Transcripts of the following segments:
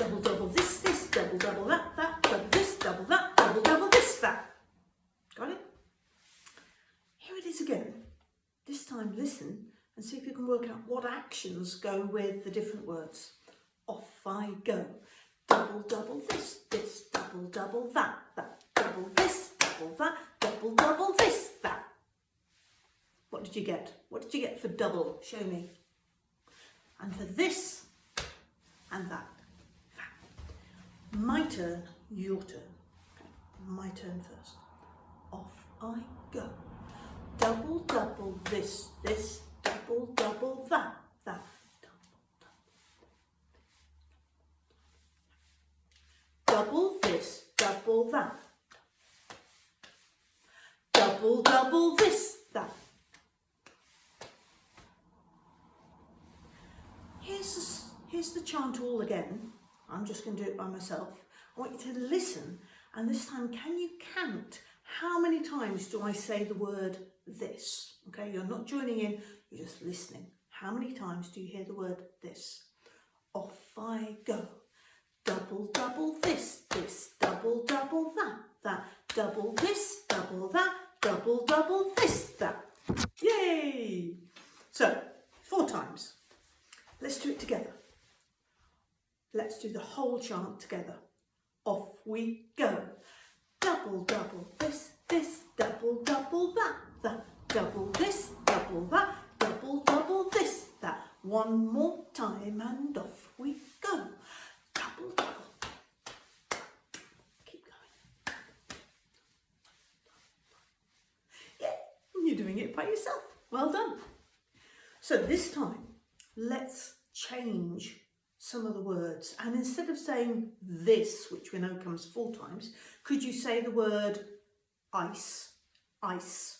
double, double this, this, double, double that, that, double this, double that, double, double this, that. Got it? Here it is again. This time listen and see if you can work out what actions go with the different words. Off I go. Double, double this, this, double, double that, that, double this, double that, double, double this, that. What did you get? What did you get for double? Show me. And for this and that. My turn, your turn. My turn first. Off I go. Double, double this, this, double, double that, that. Double, double this, double that. Double, double this, that. Here's the, here's the chant all again. I'm just going to do it by myself. I want you to listen and this time can you count how many times do I say the word this? Okay, you're not joining in, you're just listening. How many times do you hear the word this? Off I go. Double, double this, this, double, double that, that, double this, double that, double, double this, that. Yay! So, four times. Let's do it together. Let's do the whole chant together. Off we go. Double, double this, this, double, double that, that, double this, double that, double, double this, that. One more time and off we go. Double, double. Keep going. Yeah, you're doing it by yourself. Well done. So this time, let's change some of the words. And instead of saying this which we know comes four times could you say the word ice ice?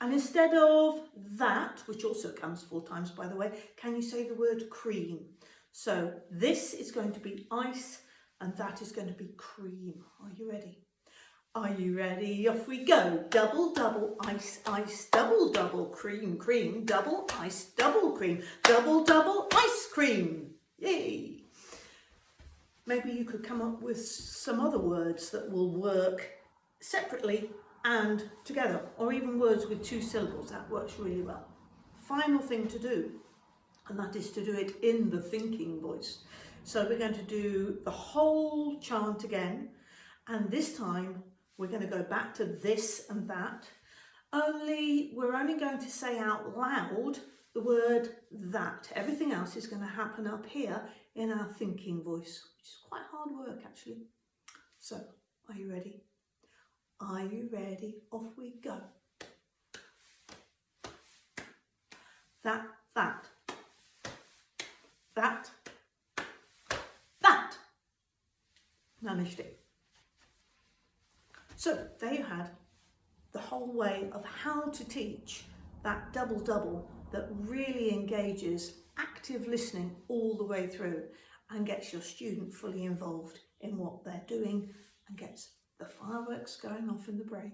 And instead of that which also comes four times by the way can you say the word cream? So this is going to be ice and that is going to be cream. Are you ready? Are you ready? Off we go. Double, double, ice, ice, double, double, cream, cream, double, ice, double, cream, double, double, ice cream. Yay! Maybe you could come up with some other words that will work separately and together, or even words with two syllables. That works really well. Final thing to do, and that is to do it in the thinking voice. So we're going to do the whole chant again, and this time we're going to go back to this and that, only we're only going to say out loud the word that. Everything else is going to happen up here in our thinking voice, which is quite hard work actually. So, are you ready? Are you ready? Off we go. That, that, that, that. Managed it. So there you had the whole way of how to teach that double-double that really engages active listening all the way through and gets your student fully involved in what they're doing and gets the fireworks going off in the brain.